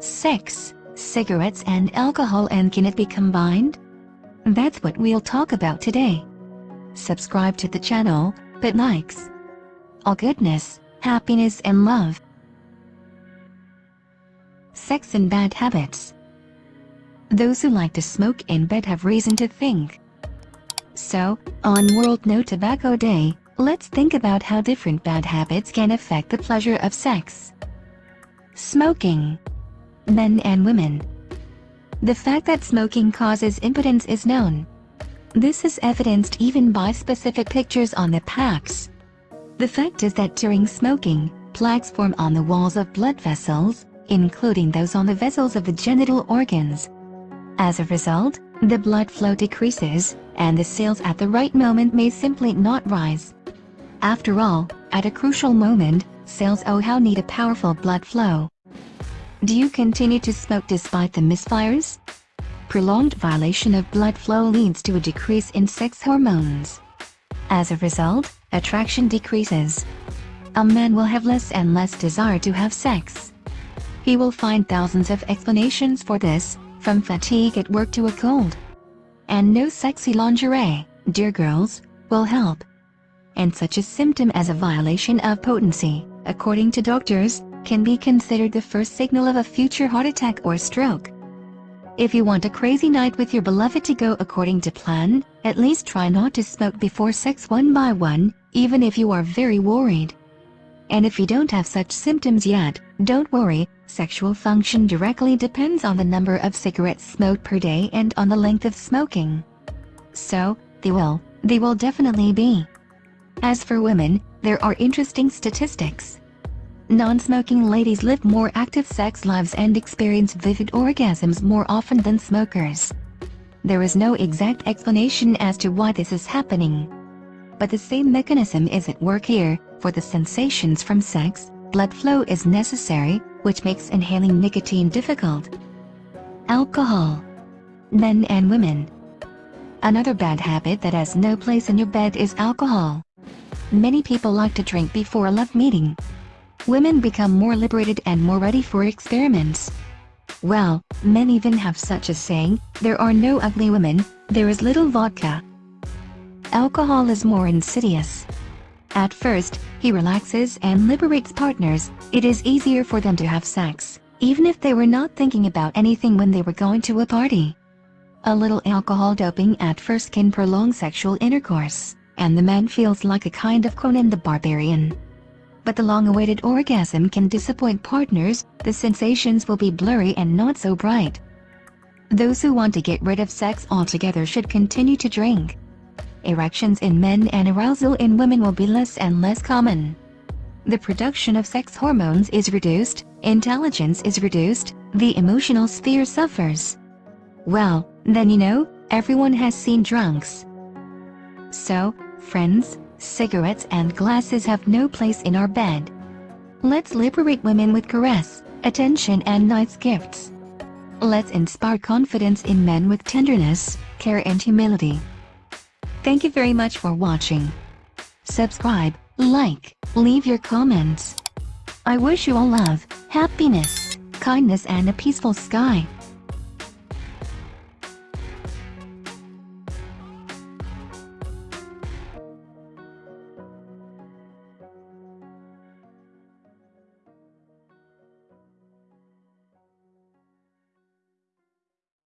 sex, cigarettes and alcohol and can it be combined? That's what we'll talk about today. Subscribe to the channel, but likes. All goodness, happiness and love. Sex and bad habits. Those who like to smoke in bed have reason to think. So, on World No Tobacco Day, let's think about how different bad habits can affect the pleasure of sex. Smoking. Men and women. The fact that smoking causes impotence is known. This is evidenced even by specific pictures on the packs. The fact is that during smoking, plaques form on the walls of blood vessels, including those on the vessels of the genital organs. As a result, the blood flow decreases, and the cells at the right moment may simply not rise. After all, at a crucial moment, cells oh how need a powerful blood flow. Do you continue to smoke despite the misfires? Prolonged violation of blood flow leads to a decrease in sex hormones. As a result, attraction decreases. A man will have less and less desire to have sex. He will find thousands of explanations for this, from fatigue at work to a cold. And no sexy lingerie, dear girls, will help. And such a symptom as a violation of potency, according to doctors, can be considered the first signal of a future heart attack or stroke. If you want a crazy night with your beloved to go according to plan, at least try not to smoke before sex one by one, even if you are very worried. And if you don't have such symptoms yet, don't worry, sexual function directly depends on the number of cigarettes smoked per day and on the length of smoking. So, they will, they will definitely be. As for women, there are interesting statistics. Non-smoking ladies live more active sex lives and experience vivid orgasms more often than smokers. There is no exact explanation as to why this is happening. But the same mechanism is at work here, for the sensations from sex, blood flow is necessary, which makes inhaling nicotine difficult. Alcohol. Men and women. Another bad habit that has no place in your bed is alcohol. Many people like to drink before a love meeting. Women become more liberated and more ready for experiments. Well, men even have such a saying, there are no ugly women, there is little vodka. Alcohol is more insidious. At first, he relaxes and liberates partners, it is easier for them to have sex, even if they were not thinking about anything when they were going to a party. A little alcohol doping at first can prolong sexual intercourse, and the man feels like a kind of Conan the Barbarian. But the long-awaited orgasm can disappoint partners, the sensations will be blurry and not so bright. Those who want to get rid of sex altogether should continue to drink, erections in men and arousal in women will be less and less common. The production of sex hormones is reduced, intelligence is reduced, the emotional sphere suffers. Well, then you know, everyone has seen drunks. So, friends, cigarettes and glasses have no place in our bed. Let's liberate women with caress, attention and nice gifts. Let's inspire confidence in men with tenderness, care and humility. Thank you very much for watching. Subscribe, like, leave your comments. I wish you all love, happiness, kindness and a peaceful sky.